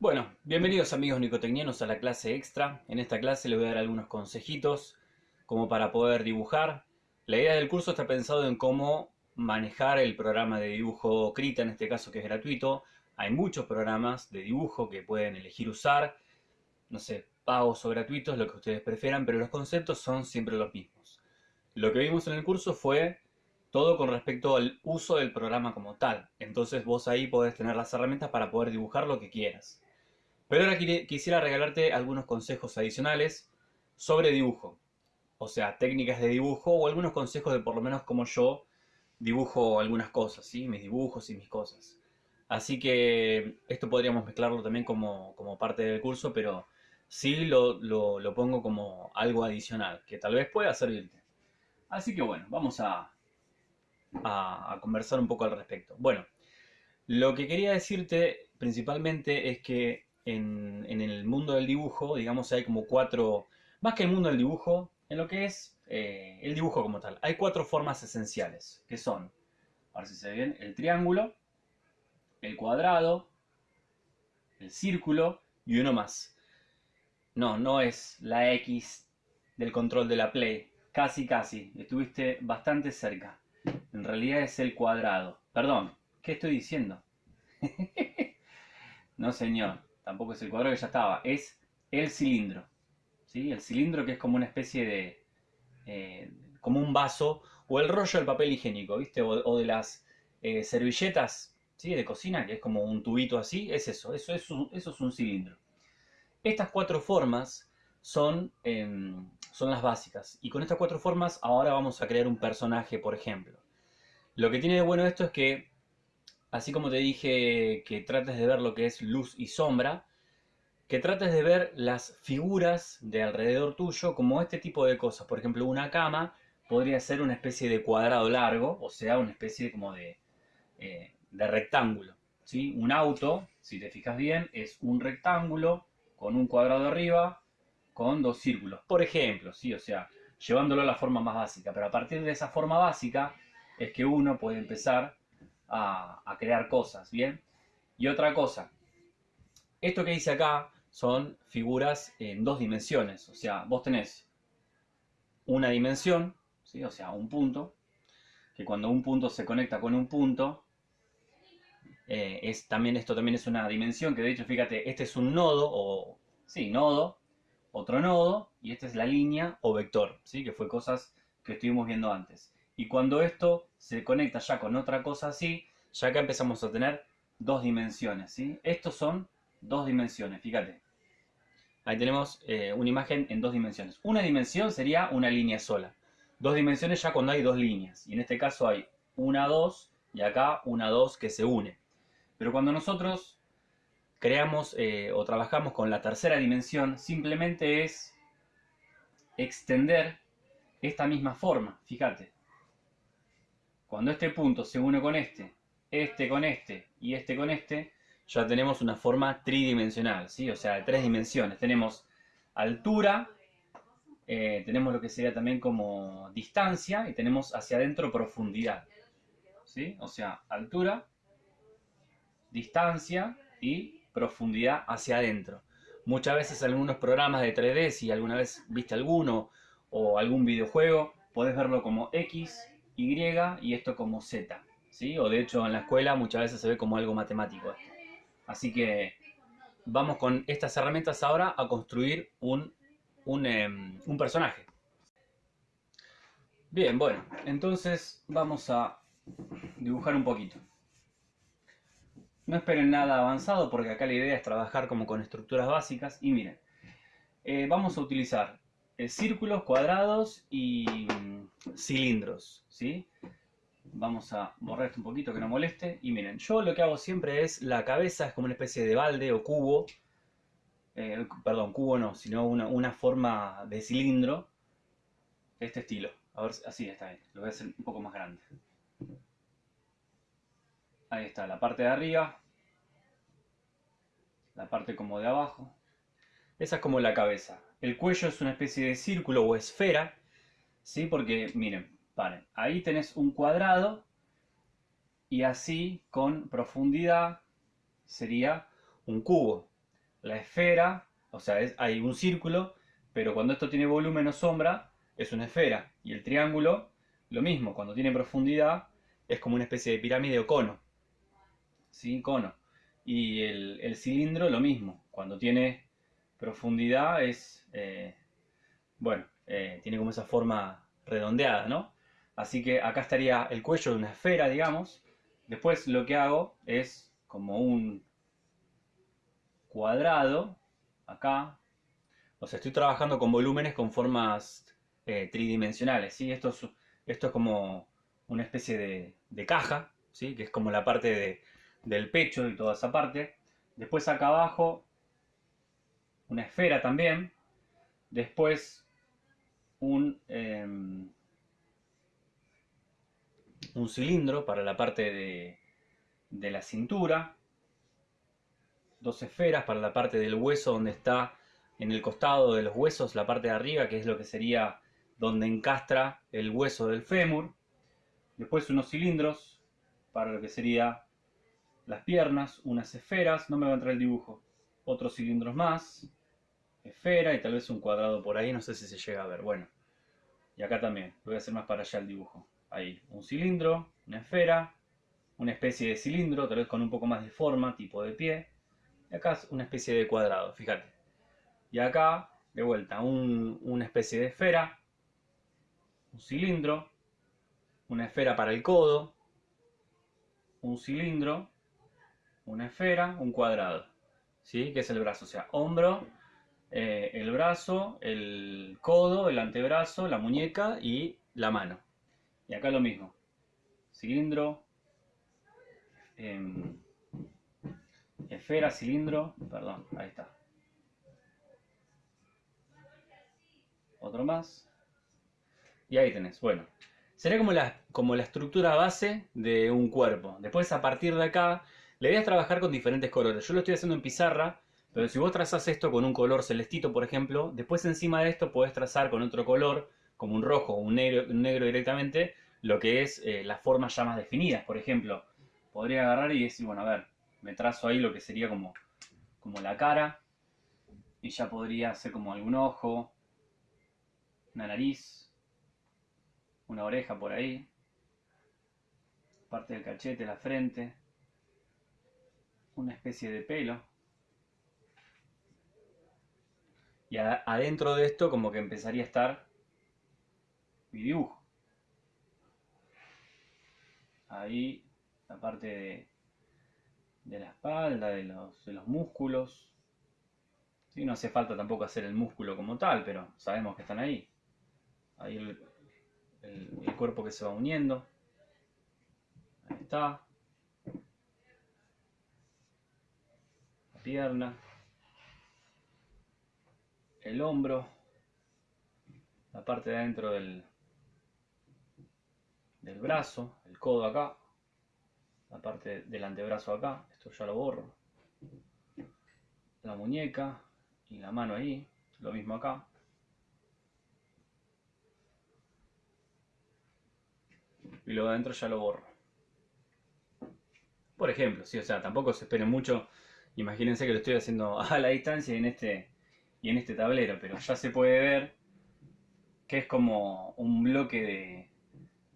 Bueno, bienvenidos amigos nicotecnianos a la clase extra. En esta clase les voy a dar algunos consejitos como para poder dibujar. La idea del curso está pensado en cómo manejar el programa de dibujo Krita, en este caso que es gratuito. Hay muchos programas de dibujo que pueden elegir usar, no sé, pagos o gratuitos, lo que ustedes prefieran, pero los conceptos son siempre los mismos. Lo que vimos en el curso fue todo con respecto al uso del programa como tal. Entonces vos ahí podés tener las herramientas para poder dibujar lo que quieras. Pero ahora quisiera regalarte algunos consejos adicionales sobre dibujo. O sea, técnicas de dibujo o algunos consejos de por lo menos como yo dibujo algunas cosas, ¿sí? Mis dibujos y mis cosas. Así que esto podríamos mezclarlo también como, parte del curso, pero sí lo, lo, pongo como algo adicional, que tal vez pueda servirte. Así que bueno, vamos a, a conversar un poco al respecto. Bueno, lo que quería decirte principalmente es que en, el mundo del dibujo, digamos, hay como cuatro, más que el mundo del dibujo, en lo que es eh, el dibujo como tal, hay cuatro formas esenciales, que son, a ver si se ve bien, el triángulo, el cuadrado, el círculo y uno más. No, no es la X del control de la Play, casi casi, estuviste bastante cerca. En realidad es el cuadrado. Perdón, ¿qué estoy diciendo? no señor, tampoco es el cuadrado que ya estaba, es el cilindro. ¿sí? El cilindro que es como una especie de, eh, como un vaso, o el rollo del papel higiénico, ¿viste? O, de las eh, servilletas ¿sí? de cocina, que es como un tubito así, es eso, eso es un, eso es un cilindro. Estas cuatro formas son, em, son las básicas, y con estas cuatro formas ahora vamos a crear un personaje, por ejemplo. Lo que tiene de bueno esto es que así como te dije que trates de ver lo que es luz y sombra, que trates de ver las figuras de alrededor tuyo como este tipo de cosas. Por ejemplo, una cama podría ser una especie de cuadrado largo, o sea, una especie como de, eh, rectángulo. ¿sí? Un auto, si te fijas bien, es un rectángulo con un cuadrado arriba, con dos círculos. Por ejemplo, ¿sí? o sea, llevándolo a la forma más básica. Pero a partir de esa forma básica es que uno puede empezar a, crear cosas, ¿bien? Y otra cosa, esto que dice acá son figuras en dos dimensiones, o sea, vos tenés una dimensión, ¿sí? o sea, un punto, que cuando un punto se conecta con un punto, eh, es, también, esto también es una dimensión, que de hecho, fíjate, este es un nodo, o sí, nodo, otro nodo, y esta es la línea o vector, ¿sí? que fue cosas que estuvimos viendo antes. Y cuando esto se conecta ya con otra cosa así, ya acá empezamos a tener dos dimensiones, ¿sí? Estos son dos dimensiones, fíjate. Ahí tenemos eh, una imagen en dos dimensiones. Una dimensión sería una línea sola. Dos dimensiones ya cuando hay dos líneas. Y en este caso hay una, dos, y acá una, dos que se une. Pero cuando nosotros creamos eh, o trabajamos con la tercera dimensión, simplemente es extender esta misma forma, fíjate. Cuando este punto se une con este, este con este y este con este, ya tenemos una forma tridimensional, ¿sí? O sea, de tres dimensiones. Tenemos altura, eh, tenemos lo que sería también como distancia y tenemos hacia adentro profundidad, ¿sí? O sea, altura, distancia y profundidad hacia adentro. Muchas veces algunos programas de 3D, si alguna vez viste alguno o algún videojuego, podés verlo como X, y y esto como Z. ¿sí? O de hecho en la escuela muchas veces se ve como algo matemático Así que vamos con estas herramientas ahora a construir un, un, em, un personaje. Bien, bueno, entonces vamos a dibujar un poquito. No esperen nada avanzado porque acá la idea es trabajar como con estructuras básicas. Y miren, eh, vamos a utilizar eh, círculos, cuadrados y mm, cilindros, ¿sí? Vamos a borrar esto un poquito que no moleste. Y miren, yo lo que hago siempre es la cabeza, es como una especie de balde o cubo. Eh, perdón, cubo no, sino una, forma de cilindro. Este estilo. A ver, así está bien. Lo voy a hacer un poco más grande. Ahí está, la parte de arriba. La parte como de abajo. Esa es como la cabeza. El cuello es una especie de círculo o esfera, ¿sí? Porque, miren, ahí tenés un cuadrado y así con profundidad sería un cubo, la esfera, o sea, hay un círculo, pero cuando esto tiene volumen o sombra, es una esfera. Y el triángulo, lo mismo, cuando tiene profundidad, es como una especie de pirámide o cono. ¿Sí? Cono. Y el, cilindro, lo mismo. Cuando tiene profundidad, es. Eh, bueno, eh, tiene como esa forma redondeada, ¿no? Así que acá estaría el cuello de una esfera, digamos. Después lo que hago es como un cuadrado, acá. O sea, estoy trabajando con volúmenes con formas eh, tridimensionales, ¿sí? Esto es, esto es como una especie de, caja, ¿sí? Que es como la parte del pecho y toda esa parte. Después acá abajo, una esfera también. Después un... Em, un cilindro para la parte de, de la cintura, dos esferas para la parte del hueso donde está en el costado de los huesos, la parte de arriba, que es lo que sería donde encastra el hueso del fémur. Después unos cilindros para lo que sería las piernas, unas esferas, no me va a entrar el dibujo, otros cilindros más, esfera y tal vez un cuadrado por ahí, no sé si se llega a ver, bueno. Y acá también, voy a hacer más para allá el dibujo. Ahí, un cilindro, una esfera, una especie de cilindro, tal vez con un poco más de forma, tipo de pie. Y acá es una especie de cuadrado, fíjate. Y acá, de vuelta, una especie de esfera, un cilindro, una esfera para el codo, un cilindro, una esfera, un cuadrado. ¿Sí? Que es el brazo, o sea, hombro, eh, el brazo, el codo, el antebrazo, la muñeca y la mano. Y acá lo mismo. Cilindro, em, esfera, cilindro, perdón, ahí está. Otro más. Y ahí tenés, bueno. Sería como la, como la estructura base de un cuerpo. Después a partir de acá, le voy a trabajar con diferentes colores. Yo lo estoy haciendo en pizarra, pero si vos trazas esto con un color celestito, por ejemplo, después encima de esto podés trazar con otro color como un rojo o un negro, negro directamente, lo que es eh, las formas ya más definidas. Por ejemplo, podría agarrar y decir, bueno, a ver, me trazo ahí lo que sería como, como la cara, y ya podría hacer como algún ojo, una nariz, una oreja por ahí, parte del cachete, la frente, una especie de pelo. Y adentro de esto como que empezaría a estar mi dibujo. Ahí la parte de, de la espalda, de los, de los músculos. Sí, no hace falta tampoco hacer el músculo como tal, pero sabemos que están ahí. Ahí el, el cuerpo que se va uniendo. Ahí está. La El hombro. La parte de adentro del, del brazo, el codo acá, la parte del antebrazo acá, esto ya lo borro, la muñeca y la mano ahí, lo mismo acá. Y luego adentro ya lo borro. Por ejemplo, sí, o sea, tampoco se esperen mucho. Imagínense que lo estoy haciendo a la distancia en este, y en este tablero, pero ya se puede ver que es como un bloque de,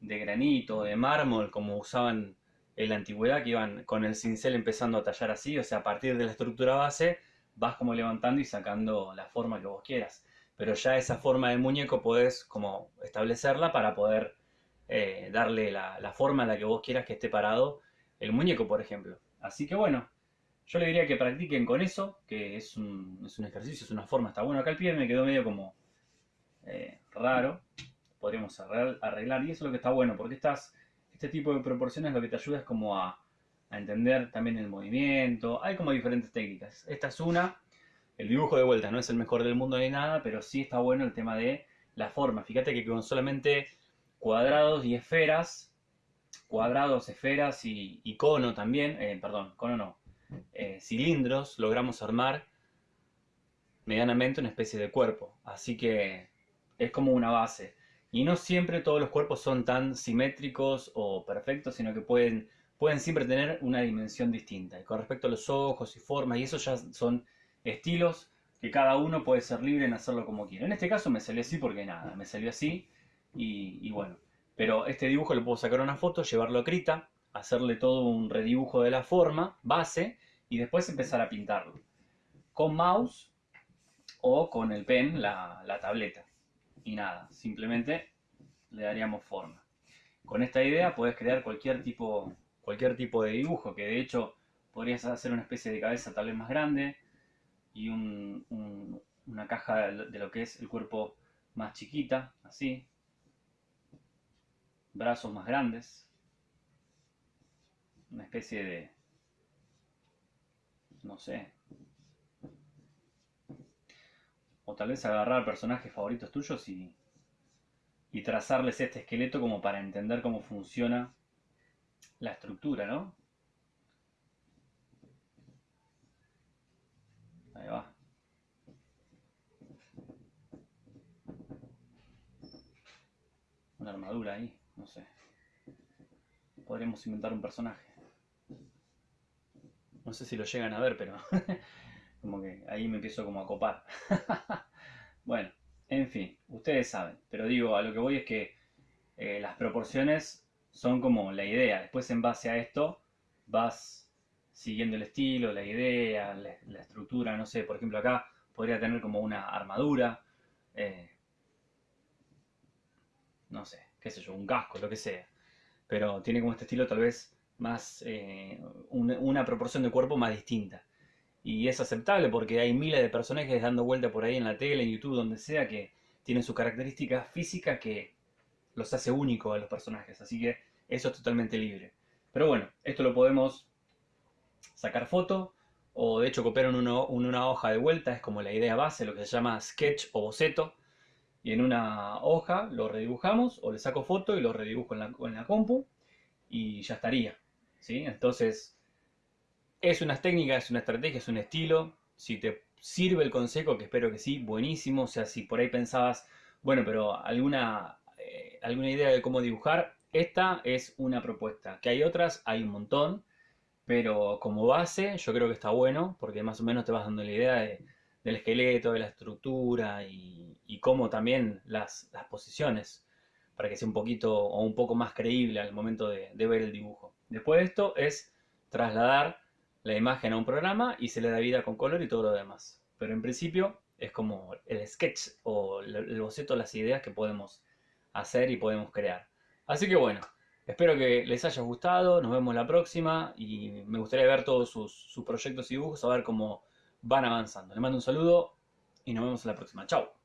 de granito, de mármol, como usaban en la antigüedad, que iban con el cincel empezando a tallar así, o sea, a partir de la estructura base vas como levantando y sacando la forma que vos quieras. Pero ya esa forma de muñeco podés como establecerla para poder eh, darle la, forma a la que vos quieras que esté parado el muñeco, por ejemplo. Así que bueno, yo le diría que practiquen con eso, que es un, es un ejercicio, es una forma, está bueno. Acá el pie me quedó medio como eh, raro, podríamos arreglar. Y eso es lo que está bueno, porque estas, este tipo de proporciones lo que te ayuda es como a, entender también el movimiento. Hay como diferentes técnicas. Esta es una. El dibujo de vuelta no es el mejor del mundo ni nada, pero sí está bueno el tema de la forma. Fíjate que con solamente cuadrados y esferas, cuadrados, esferas y, cono también, eh, perdón, cono no, eh, cilindros, logramos armar medianamente una especie de cuerpo. Así que es como una base. Y no siempre todos los cuerpos son tan simétricos o perfectos, sino que pueden, pueden siempre tener una dimensión distinta. Y con respecto a los ojos y formas, y eso ya son estilos que cada uno puede ser libre en hacerlo como quiera. En este caso me salió así porque nada, me salió así y, bueno. Pero este dibujo lo puedo sacar una foto, llevarlo a Krita, hacerle todo un redibujo de la forma, base, y después empezar a pintarlo. Con mouse o con el pen, la, tableta. Y nada, simplemente le daríamos forma. Con esta idea puedes crear cualquier tipo, cualquier tipo de dibujo, que de hecho podrías hacer una especie de cabeza tal vez más grande y una caja de lo que es el cuerpo más chiquita, así. Brazos más grandes. Una especie de... no sé. O tal vez agarrar personajes favoritos tuyos y y trazarles este esqueleto como para entender cómo funciona la estructura, ¿no? Ahí va. Una armadura ahí, no sé. Podríamos inventar un personaje. No sé si lo llegan a ver, pero como que ahí me empiezo como a copar. bueno. En fin, ustedes saben, pero digo, a lo que voy es que eh, las proporciones son como la idea. Después en base a esto vas siguiendo el estilo, la idea, la, estructura, no sé, por ejemplo acá podría tener como una armadura, eh, no sé, qué sé yo, un casco, lo que sea. Pero tiene como este estilo tal vez más, eh, una proporción de cuerpo más distinta y es aceptable porque hay miles de personajes dando vuelta por ahí en la tele, en YouTube, donde sea, que tienen su característica física que los hace únicos a los personajes, así que eso es totalmente libre. Pero bueno, esto lo podemos sacar foto o de hecho copiar en, una hoja de vuelta, es como la idea base, lo que se llama sketch o boceto, y en una hoja lo redibujamos o le saco foto y lo redibujo en la compu y ya estaría. Entonces es una técnica, es una estrategia, es un estilo. Si te sirve el consejo, que espero que sí, buenísimo. O sea, si por ahí pensabas, bueno, pero alguna, eh, alguna idea de cómo dibujar, esta es una propuesta. Que hay otras, hay un montón. Pero como base, yo creo que está bueno, porque más o menos te vas dando la idea del esqueleto, de la estructura y, cómo también las, posiciones, para que sea un poquito o un poco más creíble al momento de ver el dibujo. Después de esto es trasladar la imagen a un programa y se le da vida con color y todo lo demás. Pero en principio es como el sketch o el boceto, las ideas que podemos hacer y podemos crear. Así que bueno, espero que les haya gustado, nos vemos la próxima y me gustaría ver todos sus, proyectos y dibujos, a ver cómo van avanzando. Les mando un saludo y nos vemos en la próxima. Chao.